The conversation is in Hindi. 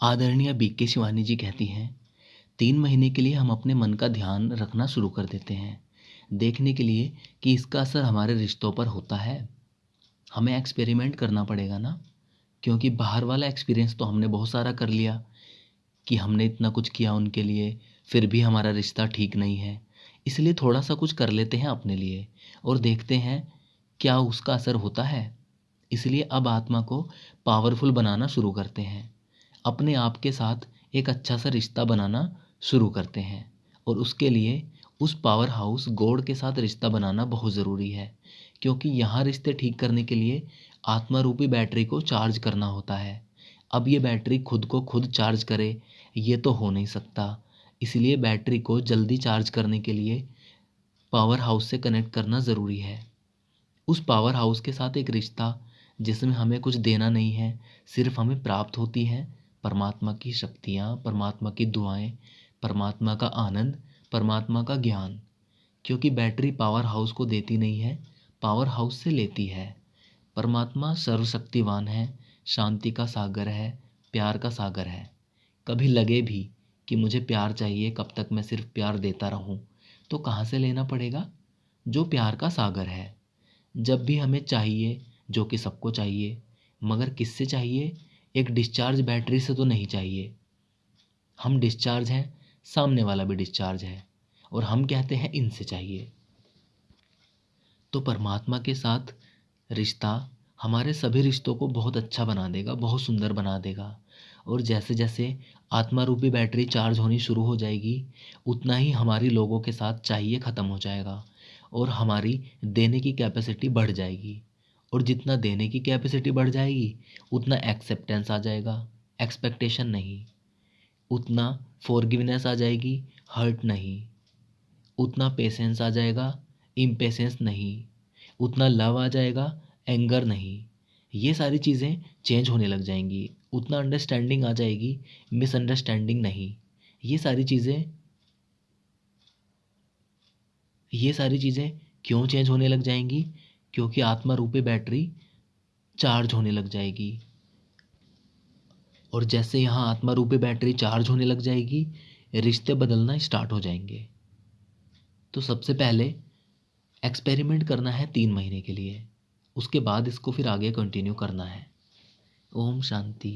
आदरणीय बी के शिवानी जी कहती हैं, तीन महीने के लिए हम अपने मन का ध्यान रखना शुरू कर देते हैं। देखने के लिए कि इसका असर हमारे रिश्तों पर होता है। हमें एक्सपेरिमेंट करना पड़ेगा ना? क्योंकि बाहर वाला एक्सपीरियंस तो हमने बहुत सारा कर लिया, कि हमने इतना कुछ किया उनके लिए, फिर भी हमारा रिश्ता ठीक नहीं है। इसलिए थोड़ा सा कुछ कर लेते हैं अपने लिए और देखते हैं क्या उसका असर होता है। इसलिए अब आत्मा को पावरफुल बनाना शुरू करते हैं। अपने आप के साथ एक अच्छा सा रिश्ता बनाना शुरू करते हैं। और उसके लिए उस पावर हाउस गॉड के साथ रिश्ता बनाना बहुत ज़रूरी है, क्योंकि यहाँ रिश्ते ठीक करने के लिए आत्मा रूपी बैटरी को चार्ज करना होता है। अब ये बैटरी खुद को खुद चार्ज करे, ये तो हो नहीं सकता। इसलिए बैटरी को जल्दी चार्ज करने के लिए पावर हाउस से कनेक्ट करना ज़रूरी है। उस पावर हाउस के साथ एक रिश्ता जिसमें हमें कुछ देना नहीं है, सिर्फ़ हमें प्राप्त होती है परमात्मा की शक्तियाँ, परमात्मा की दुआएँ, परमात्मा का आनंद, परमात्मा का ज्ञान। क्योंकि बैटरी पावर हाउस को देती नहीं है, पावर हाउस से लेती है। परमात्मा सर्वशक्तिवान है, शांति का सागर है, प्यार का सागर है। कभी लगे भी कि मुझे प्यार चाहिए, कब तक मैं सिर्फ़ प्यार देता रहूँ तो कहाँ से लेना पड़ेगा? जो प्यार का सागर है। जब भी हमें चाहिए, जो कि सबको चाहिए, मगर किससे चाहिए? एक डिस्चार्ज बैटरी से तो नहीं चाहिए। हम डिस्चार्ज हैं, सामने वाला भी डिस्चार्ज है, और हम कहते हैं इनसे चाहिए। तो परमात्मा के साथ रिश्ता हमारे सभी रिश्तों को बहुत अच्छा बना देगा, बहुत सुंदर बना देगा। और जैसे जैसे आत्मा रूपी बैटरी चार्ज होनी शुरू हो जाएगी, उतना ही हमारी लोगों के साथ चाहिए ख़त्म हो जाएगा, और हमारी देने की कैपेसिटी बढ़ जाएगी। और जितना देने की कैपेसिटी बढ़ जाएगी, उतना एक्सेप्टेंस आ जाएगा। एक्सपेक्टेशन नहीं। उतना फॉरगिवनेस आ जाएगी हर्ट नहीं। उतना पेशेंस आ जाएगा इम्पेशेंस नहीं। उतना लव आ जाएगा एंगर नहीं। ये सारी चीज़ें चेंज होने लग जाएँगी। उतना अंडरस्टैंडिंग आ जाएगी मिसअंडरस्टैंडिंग नहीं। ये सारी चीज़ें, ये सारी चीज़ें क्यों चेंज होने लग जाएँगी? क्योंकि आत्मा रूपी बैटरी चार्ज होने लग जाएगी। और जैसे यहाँ आत्मा रूपी बैटरी चार्ज होने लग जाएगी, रिश्ते बदलना स्टार्ट हो जाएँगे। तो सबसे पहले एक्सपेरिमेंट करना है तीन महीने के लिए। उसके बाद इसको फिर आगे कंटिन्यू करना है। ओम शांति।